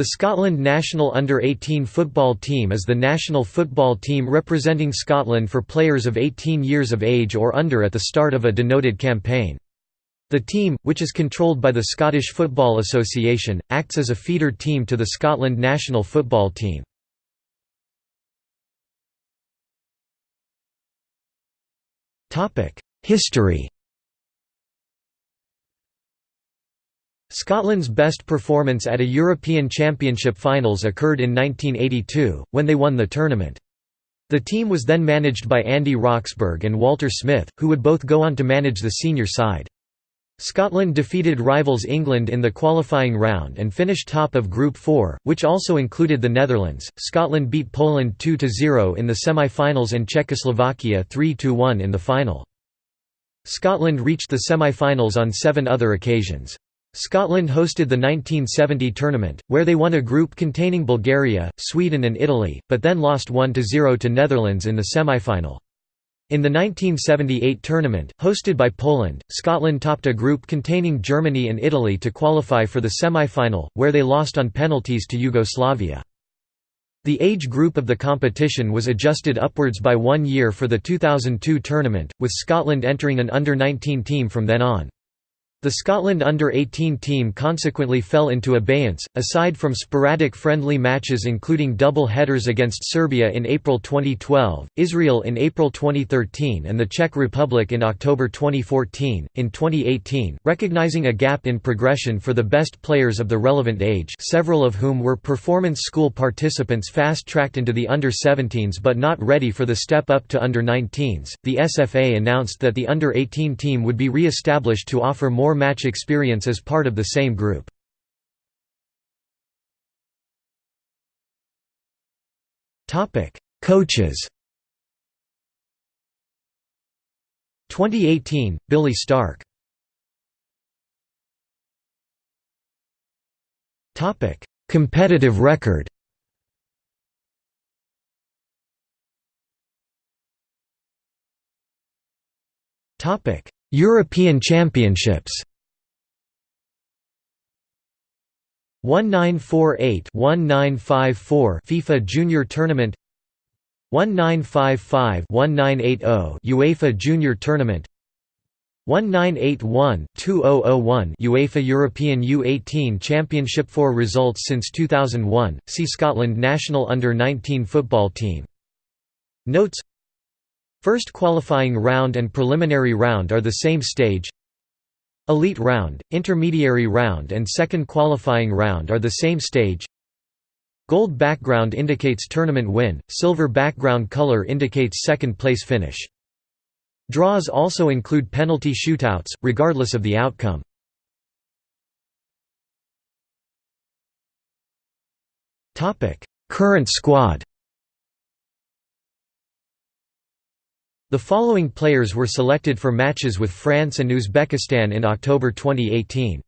The Scotland national under-18 football team is the national football team representing Scotland for players of 18 years of age or under at the start of a denoted campaign. The team, which is controlled by the Scottish Football Association, acts as a feeder team to the Scotland national football team. History Scotland's best performance at a European Championship finals occurred in 1982, when they won the tournament. The team was then managed by Andy Roxburgh and Walter Smith, who would both go on to manage the senior side. Scotland defeated rivals England in the qualifying round and finished top of Group 4, which also included the Netherlands. Scotland beat Poland 2-0 in the semi-finals and Czechoslovakia 3-1 in the final. Scotland reached the semi-finals on seven other occasions. Scotland hosted the 1970 tournament, where they won a group containing Bulgaria, Sweden and Italy, but then lost 1–0 to Netherlands in the semi-final. In the 1978 tournament, hosted by Poland, Scotland topped a group containing Germany and Italy to qualify for the semi-final, where they lost on penalties to Yugoslavia. The age group of the competition was adjusted upwards by one year for the 2002 tournament, with Scotland entering an under-19 team from then on. The Scotland under-18 team consequently fell into abeyance, aside from sporadic friendly matches including double headers against Serbia in April 2012, Israel in April 2013 and the Czech Republic in October 2014. In 2018, recognizing a gap in progression for the best players of the relevant age several of whom were performance school participants fast-tracked into the under-17s but not ready for the step up to under-19s, the SFA announced that the under-18 team would be re-established to offer more more match experience as part of the same group. Topic Coaches. 2018, Billy Stark. Topic Competitive record. Topic: European Championships. 1948-1954 FIFA Junior Tournament. 1955-1980 UEFA Junior Tournament. 1981-2001 UEFA European U18 Championship. For results since 2001 see Scotland national under-19 football team. Notes First qualifying round and preliminary round are the same stage Elite round, intermediary round and second qualifying round are the same stage Gold background indicates tournament win, silver background color indicates second place finish. Draws also include penalty shootouts, regardless of the outcome. Current squad The following players were selected for matches with France and Uzbekistan in October 2018.